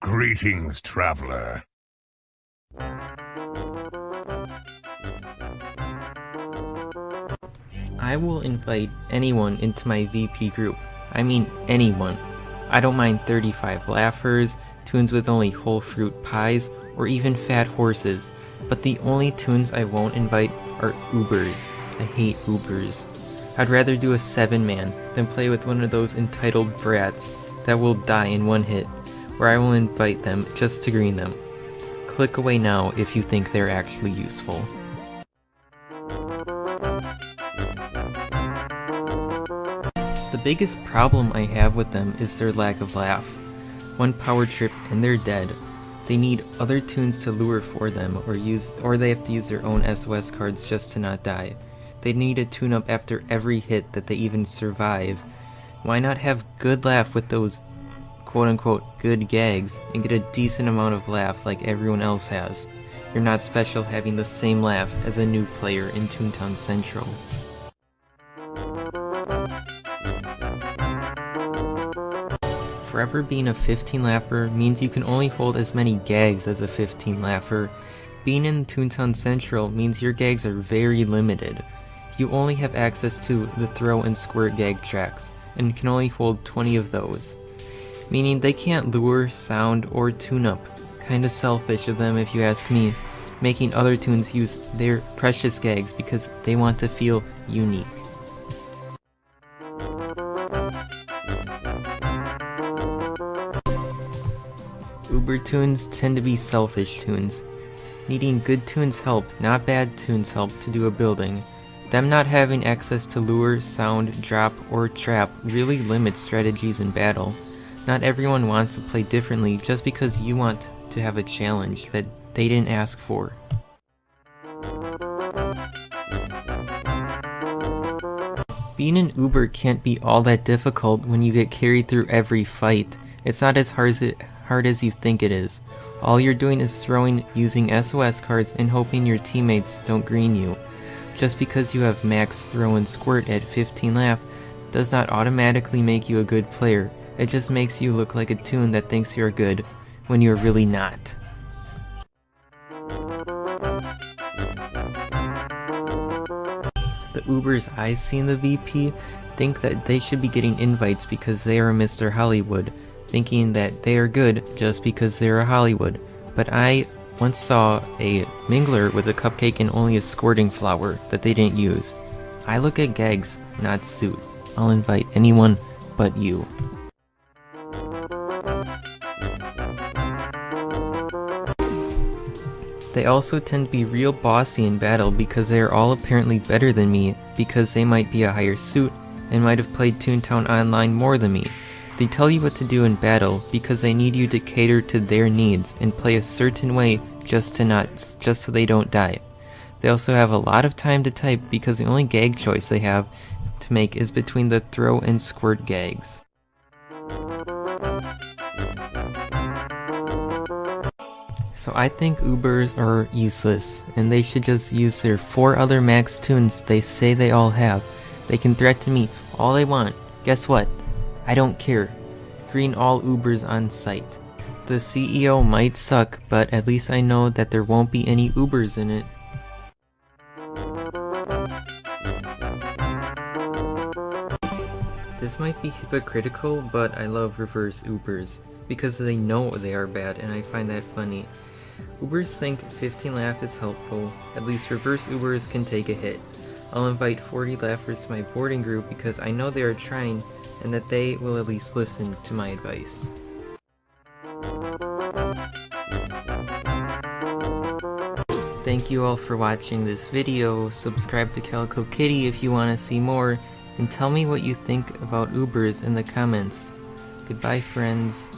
Greetings, traveler. I will invite anyone into my VP group. I mean anyone. I don't mind 35 laffers, toons with only whole fruit pies, or even fat horses, but the only toons I won't invite are Ubers. I hate Ubers. I'd rather do a 7 man than play with one of those entitled brats that will die in one hit, where I will invite them just to green them. Click away now if you think they're actually useful. The biggest problem I have with them is their lack of laff. One power trip and they're dead. They need other toons to lure for them or use or they have to use their own SOS cards just to not die. They need a toon-up after every hit that they even survive. Why not have good laff with those quote unquote good gags and get a decent amount of laff like everyone else has? You're not special having the same laff as a new player in Toontown Central. Forever being a 15 laffer means you can only hold as many gags as a 15 laffer. Being in Toontown Central means your gags are very limited. You only have access to the throw and squirt gag tracks, and can only hold 20 of those. Meaning they can't lure, sound, or toon-up. Kinda selfish of them if you ask me, making other toons use their precious gags because they want to feel unique. Uber toons tend to be selfish toons. Needing good toons help, not bad toons help to do a building. Them not having access to lure, sound, drop, or trap really limits strategies in battle. Not everyone wants to play differently just because you want to have a challenge that they didn't ask for. Being an Uber can't be all that difficult when you get carried through every fight. It's not as hard as, it, hard as you think it is. All you're doing is throwing using SOS cards and hoping your teammates don't green you. Just because you have max throw and squirt at 15 laff does not automatically make you a good player. It just makes you look like a toon that thinks you're good when you're really not. The Ubers I see in the VP think that they should be getting invites because they are Mr. Hollywood, thinking that they are good just because they are Hollywood. But I once saw a mingler with a cupcake and only a squirting flower that they didn't use. I look at gags, not suit. I'll invite anyone but you. They also tend to be real bossy in battle because they are all apparently better than me because they might be a higher suit and might have played Toontown Online more than me. They tell you what to do in battle because they need you to cater to their needs and play a certain way just to not just so they don't die. They also have a lot of time to type because the only gag choice they have to make is between the throw and squirt gags. So I think Ubers are useless, and they should just use their four other max toons they say they all have. They can threaten me all they want. Guess what? I don't care. Green all Ubers on sight. The CEO might suck, but at least I know that there won't be any Ubers in it. This might be hypocritical, but I love reverse Ubers, because they know they are bad and I find that funny. Ubers think 15 laff is helpful, at least reverse Ubers can take a hit. I'll invite 40 laffers to my boarding group because I know they are trying and that they will at least listen to my advice. Thank you all for watching this video, subscribe to Calico Kitty if you want to see more, and tell me what you think about Ubers in the comments. Goodbye friends.